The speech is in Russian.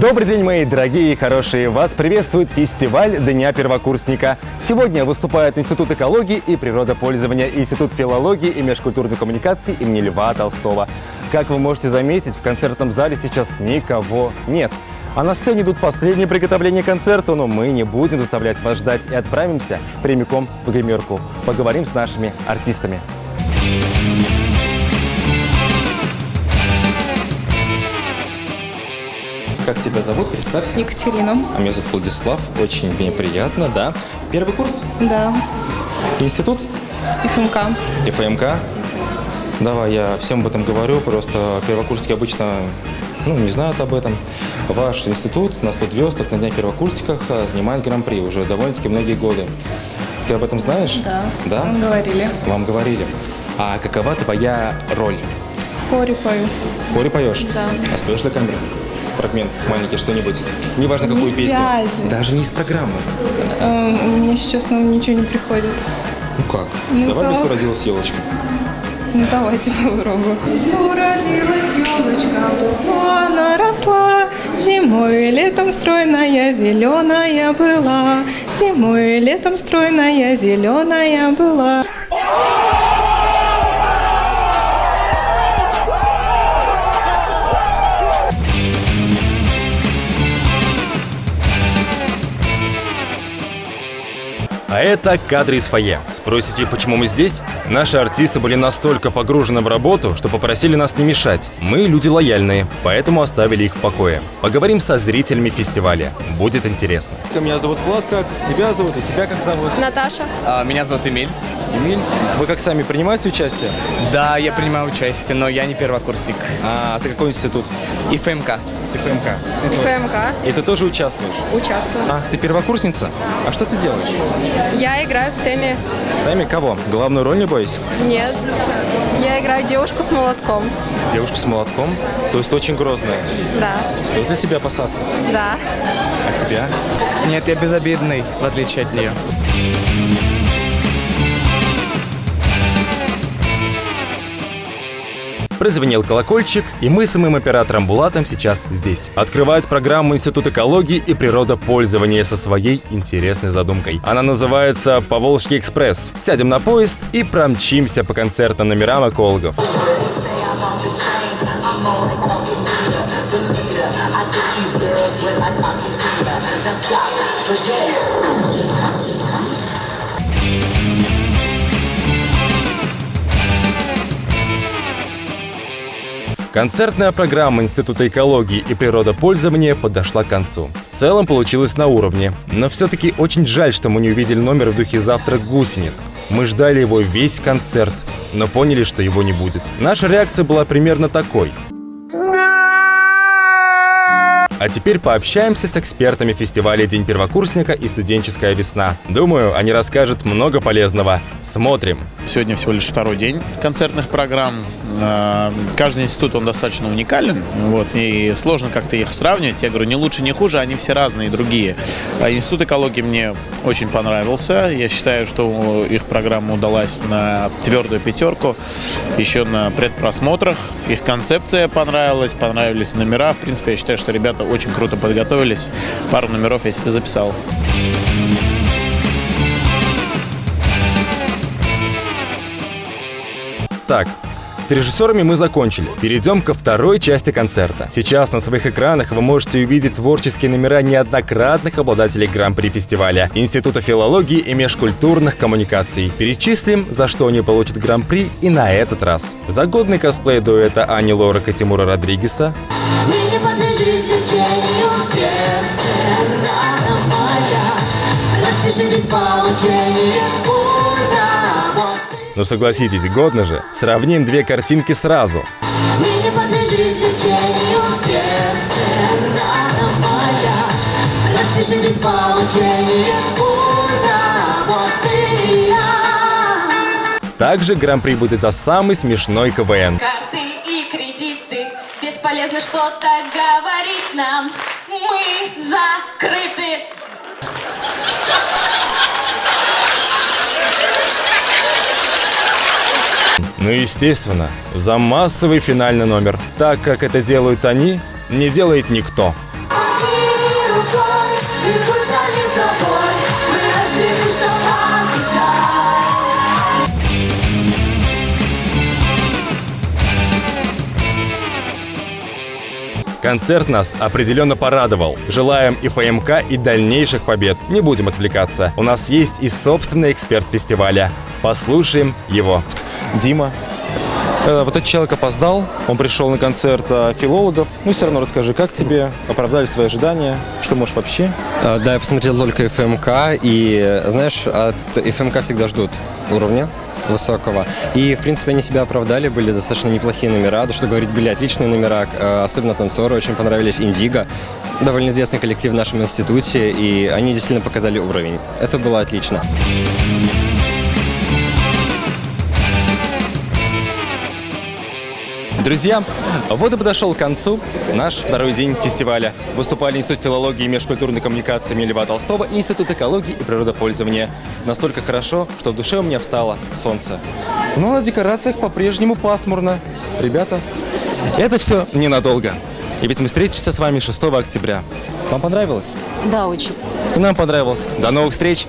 Добрый день, мои дорогие и хорошие! Вас приветствует фестиваль Дня первокурсника. Сегодня выступает Институт экологии и природопользования, Институт филологии и межкультурной коммуникации имени Льва Толстого. Как вы можете заметить, в концертном зале сейчас никого нет. А на сцене идут последние приготовления к концерту, но мы не будем заставлять вас ждать и отправимся прямиком в гримерку. Поговорим с нашими артистами. Как тебя зовут? Представься. Екатерина. А меня зовут Владислав. Очень мне приятно, да. Первый курс? Да. Институт? ФМК. ФМК? Давай, я всем об этом говорю, просто первокурсники обычно ну, не знают об этом. Ваш институт на 100 звездах на Дня первокурсниках а, занимает гран-при уже довольно-таки многие годы. Ты об этом знаешь? Да. Да? Вам говорили. Вам говорили. А какова твоя роль? В хоре пою. В хоре поешь? Да. А споешь для камеры? Фрагмент маленький, что-нибудь. Неважно, какую Нельзя песню. же. Даже не из программы. Эм, Мне сейчас ну, ничего не приходит. Ну как? Ну Давай да. «Лесу родилась елочка». Ну давайте попробуем. Родилась елочка, она росла, Зимой и летом стройная, зеленая была. Зимой и летом стройная, зеленая была. А это кадры из фойе. Спросите, почему мы здесь? Наши артисты были настолько погружены в работу, что попросили нас не мешать. Мы люди лояльные, поэтому оставили их в покое. Поговорим со зрителями фестиваля. Будет интересно. Меня зовут Влад, как тебя зовут и тебя как зовут? Наташа. А, Меня зовут Эмиль. Эмиль. Вы как сами принимаете участие? Да, я принимаю участие, но я не первокурсник. А за какой институт? И ФМК. ФМК. ФМК. И ты тоже участвуешь? Участвую. Ах, ты первокурсница? А что ты делаешь? Я играю в стеме. С нами кого? Главную роль, не бойся? Нет. Я играю девушку с молотком. Девушка с молотком? То есть очень грозная. Да. Стоит ли тебя опасаться? Да. А тебя? Нет, я безобидный, в отличие от нее. Прозвенел колокольчик, и мы с моим оператором Булатом сейчас здесь. Открывает программу Институт экологии и природопользования со своей интересной задумкой. Она называется «Поволжский экспресс». Сядем на поезд и промчимся по концертным номерам экологов. Концертная программа Института экологии и природопользования подошла к концу. В целом получилось на уровне, но все-таки очень жаль, что мы не увидели номер в духе «Завтрак гусениц». Мы ждали его весь концерт, но поняли, что его не будет. Наша реакция была примерно такой. А теперь пообщаемся с экспертами фестиваля «День первокурсника» и «Студенческая весна». Думаю, они расскажут много полезного. Смотрим. Сегодня всего лишь второй день концертных программ. Э, Каждый институт, он достаточно уникален, вот, и сложно как-то их сравнивать. Я говорю, не лучше, не хуже, они все разные, другие. А Институт экологии мне очень понравился. Я считаю, что их программа удалась на твердую пятерку, еще на предпросмотрах. Их концепция понравилась, понравились номера. В принципе, я считаю, что ребята очень круто подготовились. Пару номеров я себе записал. Так, с режиссерами мы закончили. Перейдем ко второй части концерта. Сейчас на своих экранах вы можете увидеть творческие номера неоднократных обладателей Гран-при фестиваля, Института филологии и межкультурных коммуникаций. Перечислим, за что они получат Гран-при и на этот раз. За годный косплей дуэта Ани Лорак и Тимура Родригеса, не. Ну согласитесь, годно же. Сравним две картинки сразу. Также Гран-при будет за самый смешной КВН. Карты и кредиты Бесполезно что-то говорить нам Мы закрыты Ну и естественно, за массовый финальный номер. Так как это делают они, не делает никто. Концерт нас определенно порадовал. Желаем и ФМК, и дальнейших побед. Не будем отвлекаться. У нас есть и собственный эксперт фестиваля. Послушаем его. Дима, э, вот этот человек опоздал, он пришел на концерт э, филологов. Ну, все равно расскажи, как тебе, оправдались твои ожидания, что можешь вообще? А, Да, я посмотрел только ФМК, и, знаешь, от ФМК всегда ждут уровня высокого. И, в принципе, они себя оправдали, были достаточно неплохие номера. Да что говорить, были отличные номера, э, особенно танцоры, очень понравились Индиго. Довольно известный коллектив в нашем институте, и они действительно показали уровень. Это было отлично. Друзья, вот и подошел к концу наш второй день фестиваля. Выступали Институт филологии и межкультурной коммуникации имени Льва Толстого и Институт экологии и природопользования. Настолько хорошо, что в душе у меня встало солнце. Но на декорациях по-прежнему пасмурно. Ребята, это все ненадолго. И ведь мы встретимся с вами 6 октября. Вам понравилось? Да, очень. И нам понравилось. До новых встреч!